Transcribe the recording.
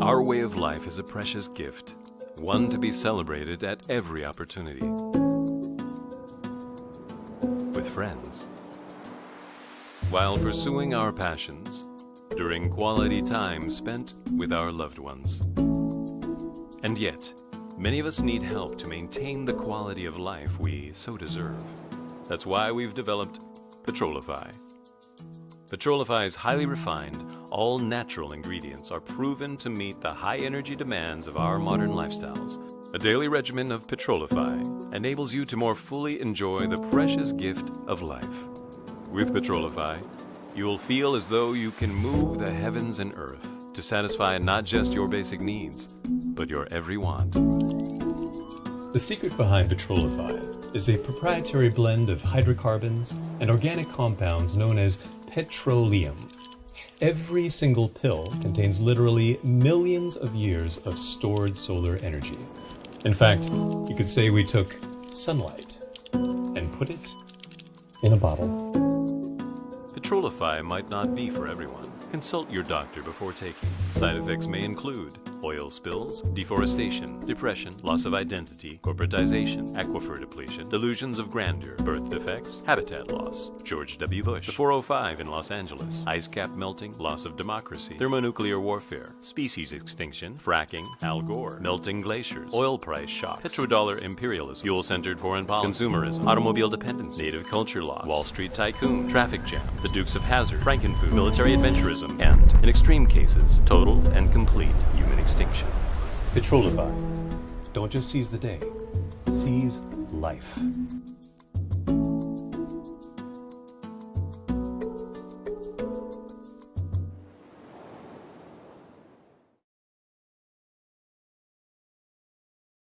Our way of life is a precious gift, one to be celebrated at every opportunity. With friends. While pursuing our passions, during quality time spent with our loved ones. And yet, many of us need help to maintain the quality of life we so deserve. That's why we've developed Petrolify. Petrolify's highly refined, all natural ingredients are proven to meet the high energy demands of our modern lifestyles. A daily regimen of Petrolify enables you to more fully enjoy the precious gift of life. With Petrolify, you will feel as though you can move the heavens and earth to satisfy not just your basic needs, but your every want. The secret behind Petrolify is a proprietary blend of hydrocarbons and organic compounds known as petroleum. Every single pill contains literally millions of years of stored solar energy. In fact, you could say we took sunlight and put it in a bottle. Petrolify might not be for everyone. Consult your doctor before taking. Side effects may include oil spills, deforestation, depression, loss of identity, corporatization, aquifer depletion, delusions of grandeur, birth defects, habitat loss, George W. Bush, the 405 in Los Angeles, ice cap melting, loss of democracy, thermonuclear warfare, species extinction, fracking, Al Gore, melting glaciers, oil price shock, petrodollar imperialism, fuel-centered foreign policy, consumerism, automobile dependence, native culture loss, Wall Street tycoon, traffic jam, the Dukes of Hazzard, Frankenfood, military adventurism, and, in extreme cases, total and complete extinction. Petrolify. Don't just seize the day, seize life.